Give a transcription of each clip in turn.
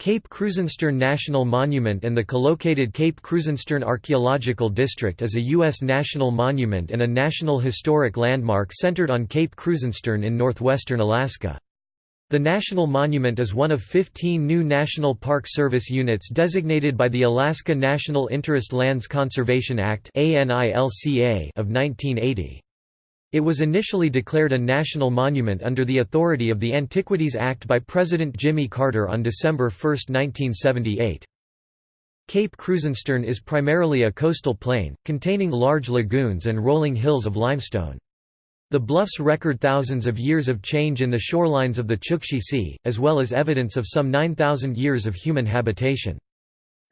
Cape Krusenstern National Monument and the collocated Cape Krusenstern Archaeological District is a U.S. national monument and a National Historic Landmark centered on Cape Krusenstern in northwestern Alaska. The national monument is one of 15 new National Park Service units designated by the Alaska National Interest Lands Conservation Act of 1980. It was initially declared a national monument under the authority of the Antiquities Act by President Jimmy Carter on December 1, 1978. Cape Krusenstern is primarily a coastal plain, containing large lagoons and rolling hills of limestone. The bluffs record thousands of years of change in the shorelines of the Chukchi Sea, as well as evidence of some 9,000 years of human habitation.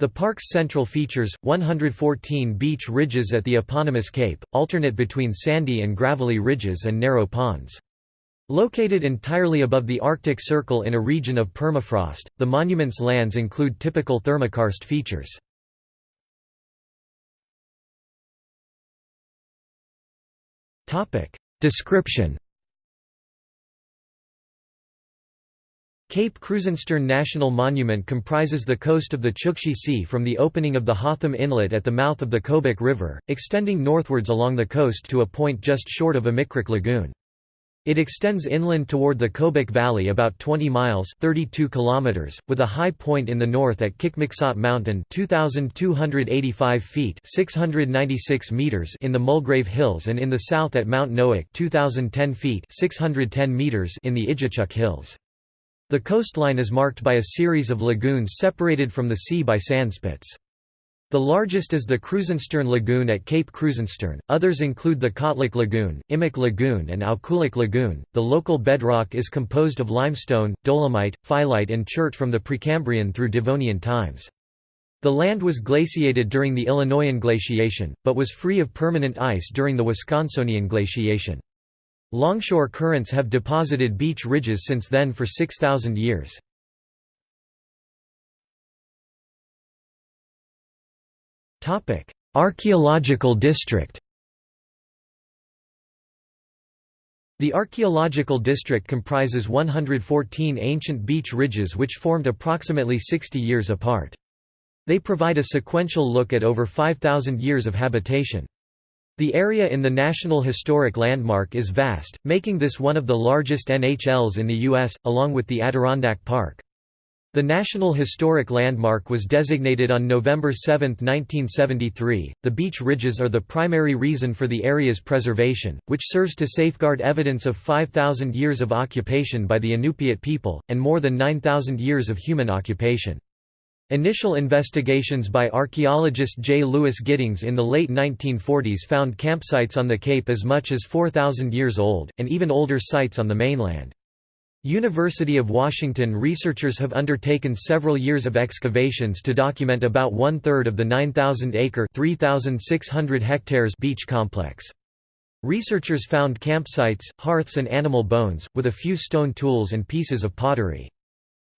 The park's central features, 114 beach ridges at the eponymous cape, alternate between sandy and gravelly ridges and narrow ponds. Located entirely above the Arctic Circle in a region of permafrost, the monument's lands include typical thermokarst features. Description Cape Krusenstern National Monument comprises the coast of the Chukchi Sea from the opening of the Hotham Inlet at the mouth of the Kobuk River, extending northwards along the coast to a point just short of Amikrik Lagoon. It extends inland toward the Kobuk Valley about 20 miles 32 kilometers, with a high point in the north at Kikmiksot Mountain 2,285 feet 696 meters in the Mulgrave Hills and in the south at Mount Noack 2,010 feet 610 meters in the Igichuk Hills. The coastline is marked by a series of lagoons separated from the sea by sandspits. The largest is the Krusenstern Lagoon at Cape Krusenstern, others include the Kotlik Lagoon, Imik Lagoon, and Aukulik Lagoon. The local bedrock is composed of limestone, dolomite, phyllite, and chert from the Precambrian through Devonian times. The land was glaciated during the Illinoisan glaciation, but was free of permanent ice during the Wisconsinian glaciation. Longshore currents have deposited beach ridges since then for 6,000 years. Archaeological district The archaeological district comprises 114 ancient beach ridges which formed approximately 60 years apart. They provide a sequential look at over 5,000 years of habitation. The area in the National Historic Landmark is vast, making this one of the largest NHLs in the U.S., along with the Adirondack Park. The National Historic Landmark was designated on November 7, 1973. The beach ridges are the primary reason for the area's preservation, which serves to safeguard evidence of 5,000 years of occupation by the Inupiat people, and more than 9,000 years of human occupation. Initial investigations by archaeologist J. Lewis Giddings in the late 1940s found campsites on the Cape as much as 4,000 years old, and even older sites on the mainland. University of Washington researchers have undertaken several years of excavations to document about one-third of the 9,000-acre hectares beach complex. Researchers found campsites, hearths and animal bones, with a few stone tools and pieces of pottery.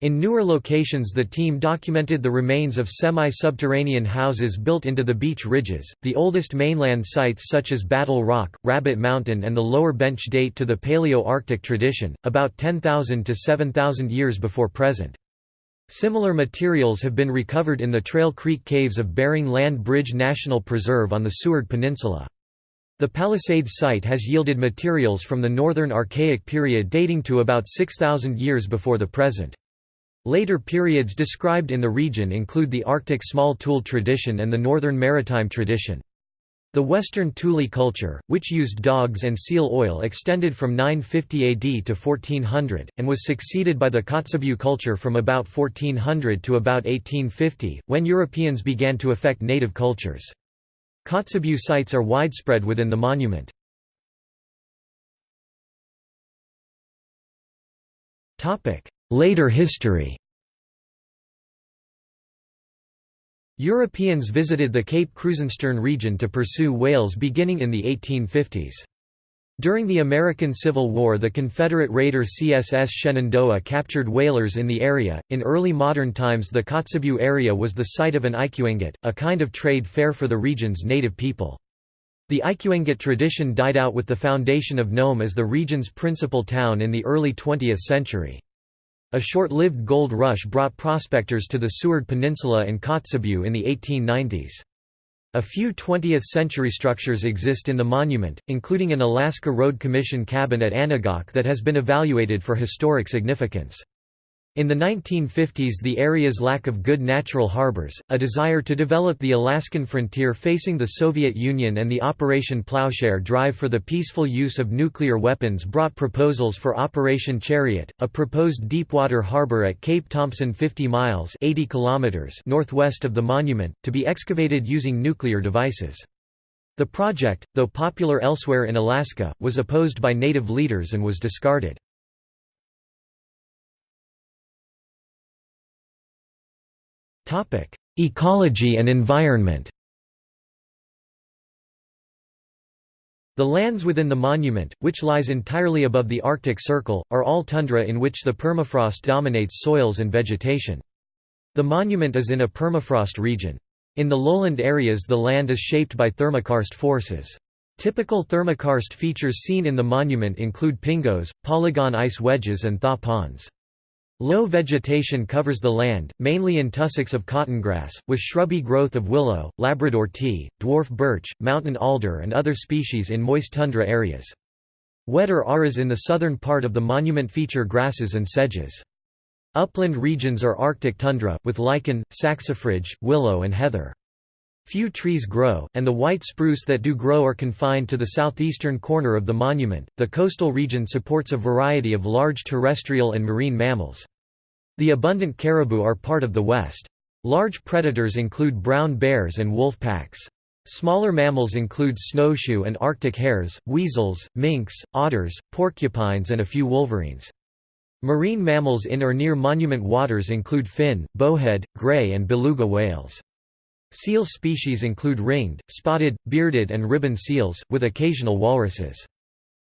In newer locations the team documented the remains of semi-subterranean houses built into the beach ridges. The oldest mainland sites such as Battle Rock, Rabbit Mountain and the Lower Bench date to the Paleo-Arctic tradition, about 10,000 to 7,000 years before present. Similar materials have been recovered in the Trail Creek Caves of Bering Land Bridge National Preserve on the Seward Peninsula. The Palisades site has yielded materials from the Northern Archaic period dating to about 6,000 years before the present. Later periods described in the region include the Arctic small tool tradition and the Northern Maritime tradition. The Western Thule culture, which used dogs and seal oil extended from 950 AD to 1400, and was succeeded by the Kotzebue culture from about 1400 to about 1850, when Europeans began to affect native cultures. Kotzebue sites are widespread within the monument. Later history Europeans visited the Cape Krusenstern region to pursue whales beginning in the 1850s. During the American Civil War, the Confederate raider CSS Shenandoah captured whalers in the area. In early modern times, the Kotzebue area was the site of an ikuengat, a kind of trade fair for the region's native people. The ikuengat tradition died out with the foundation of Nome as the region's principal town in the early 20th century. A short-lived gold rush brought prospectors to the Seward Peninsula and Kotzebue in the 1890s. A few 20th-century structures exist in the monument, including an Alaska Road Commission cabin at Anagak that has been evaluated for historic significance. In the 1950s the area's lack of good natural harbors, a desire to develop the Alaskan frontier facing the Soviet Union and the Operation Plowshare drive for the peaceful use of nuclear weapons brought proposals for Operation Chariot, a proposed deepwater harbor at Cape Thompson 50 miles 80 kilometers northwest of the monument, to be excavated using nuclear devices. The project, though popular elsewhere in Alaska, was opposed by native leaders and was discarded. Ecology and environment The lands within the monument, which lies entirely above the Arctic Circle, are all tundra in which the permafrost dominates soils and vegetation. The monument is in a permafrost region. In the lowland areas the land is shaped by thermokarst forces. Typical thermokarst features seen in the monument include pingos, polygon ice wedges and thaw ponds. Low vegetation covers the land, mainly in tussocks of cottongrass, with shrubby growth of willow, Labrador tea, dwarf birch, mountain alder and other species in moist tundra areas. Wetter areas in the southern part of the monument feature grasses and sedges. Upland regions are Arctic tundra, with lichen, saxifrage, willow and heather. Few trees grow, and the white spruce that do grow are confined to the southeastern corner of the monument. The coastal region supports a variety of large terrestrial and marine mammals. The abundant caribou are part of the West. Large predators include brown bears and wolf packs. Smaller mammals include snowshoe and arctic hares, weasels, minks, otters, porcupines and a few wolverines. Marine mammals in or near monument waters include fin, bowhead, gray and beluga whales. Seal species include ringed, spotted, bearded and ribbon seals, with occasional walruses.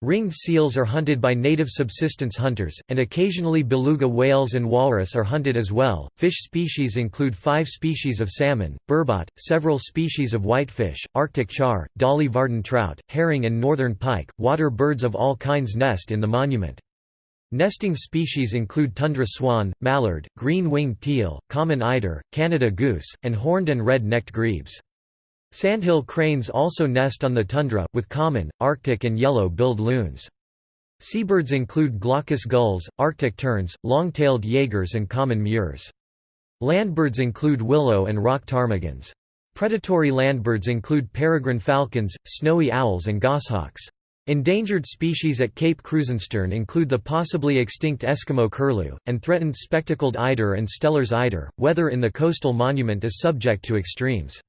Ringed seals are hunted by native subsistence hunters, and occasionally beluga whales and walrus are hunted as well. Fish species include five species of salmon, burbot, several species of whitefish, Arctic char, Dolly Varden trout, herring, and northern pike. Water birds of all kinds nest in the monument. Nesting species include tundra swan, mallard, green-winged teal, common eider, Canada goose, and horned and red-necked grebes. Sandhill cranes also nest on the tundra, with common, arctic and yellow-billed loons. Seabirds include glaucous gulls, arctic terns, long-tailed jaegers and common murres. Landbirds include willow and rock ptarmigans. Predatory landbirds include peregrine falcons, snowy owls and goshawks. Endangered species at Cape Krusenstern include the possibly extinct Eskimo curlew, and threatened spectacled eider and Steller's eider. Weather in the coastal monument is subject to extremes.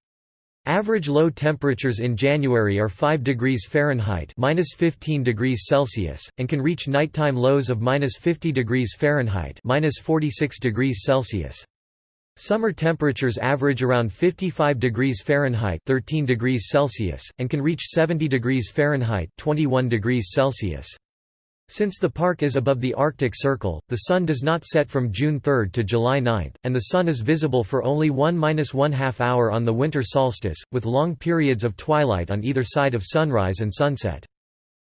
Average low temperatures in January are 5 degrees Fahrenheit (-15 degrees Celsius) and can reach nighttime lows of -50 degrees Fahrenheit (-46 degrees Celsius). Summer temperatures average around 55 degrees Fahrenheit 13 degrees Celsius, and can reach 70 degrees Fahrenheit 21 degrees Celsius. Since the park is above the Arctic Circle, the sun does not set from June 3 to July 9, and the sun is visible for only 1–1 half hour on the winter solstice, with long periods of twilight on either side of sunrise and sunset.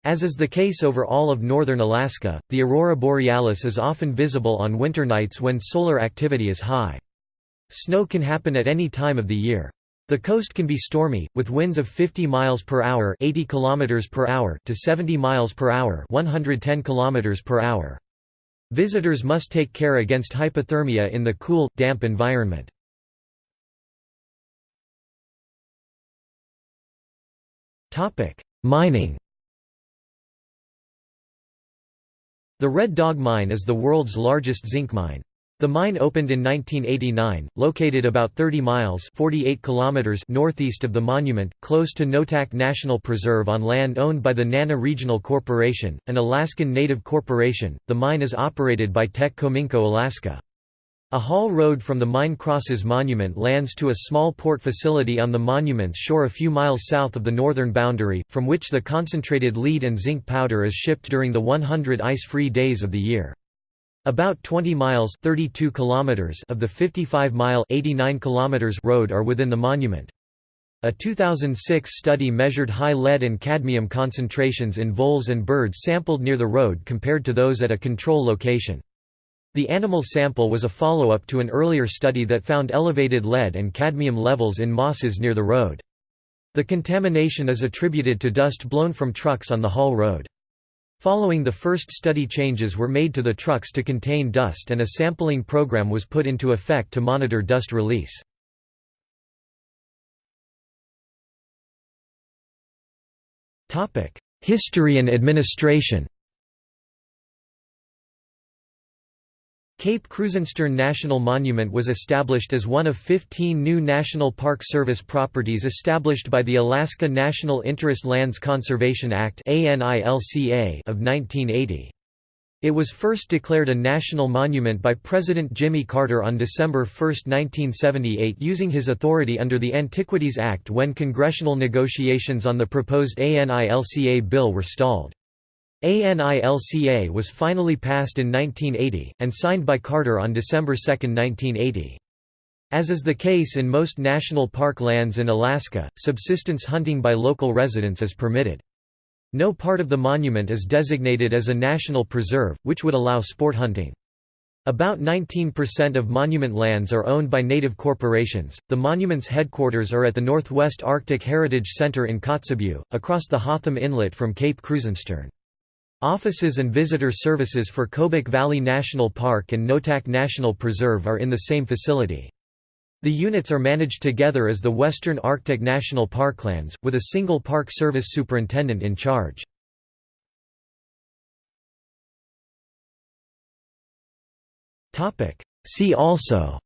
As is the case over all of northern Alaska, the aurora borealis is often visible on winter nights when solar activity is high. Snow can happen at any time of the year. The coast can be stormy, with winds of 50 miles per hour, 80 kilometers per hour to 70 miles per hour, 110 kilometers per hour. Visitors must take care against hypothermia in the cool, damp environment. Topic: Mining. The Red Dog Mine is the world's largest zinc mine. The mine opened in 1989, located about 30 miles 48 kilometers northeast of the monument, close to Noatak National Preserve on land owned by the Nana Regional Corporation, an Alaskan Native corporation. The mine is operated by Teck Cominco Alaska. A haul road from the mine crosses monument lands to a small port facility on the monument's shore a few miles south of the northern boundary, from which the concentrated lead and zinc powder is shipped during the 100 ice-free days of the year. About 20 miles 32 kilometers of the 55-mile 89 kilometers road are within the monument. A 2006 study measured high lead and cadmium concentrations in voles and birds sampled near the road compared to those at a control location. The animal sample was a follow-up to an earlier study that found elevated lead and cadmium levels in mosses near the road. The contamination is attributed to dust blown from trucks on the haul road. Following the first study changes were made to the trucks to contain dust and a sampling program was put into effect to monitor dust release. History and administration Cape Krusenstern National Monument was established as one of 15 new National Park Service properties established by the Alaska National Interest Lands Conservation Act of 1980. It was first declared a national monument by President Jimmy Carter on December 1, 1978 using his authority under the Antiquities Act when congressional negotiations on the proposed ANILCA bill were stalled. ANILCA was finally passed in 1980, and signed by Carter on December 2, 1980. As is the case in most national park lands in Alaska, subsistence hunting by local residents is permitted. No part of the monument is designated as a national preserve, which would allow sport hunting. About 19% of monument lands are owned by native corporations. The monument's headquarters are at the Northwest Arctic Heritage Center in Kotzebue, across the Hotham Inlet from Cape Krusenstern. Offices and visitor services for Kobuk Valley National Park and Noatak National Preserve are in the same facility. The units are managed together as the Western Arctic National Parklands, with a single Park Service superintendent in charge. See also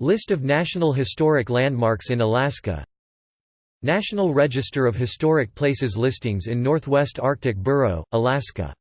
List of National Historic Landmarks in Alaska National Register of Historic Places listings in Northwest Arctic Borough, Alaska